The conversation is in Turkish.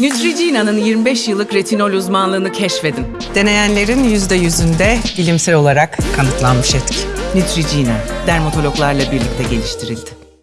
Neutrogena'nın 25 yıllık retinol uzmanlığını keşfedin. Deneyenlerin %100'ünde bilimsel olarak kanıtlanmış etki. Neutrogena, dermatologlarla birlikte geliştirildi.